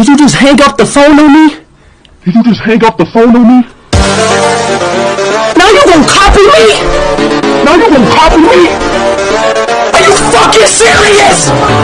Did you just hang up the phone on me? Did you just hang up the phone on me? Now you gonna copy me? Now you gonna copy me? Are you fucking serious?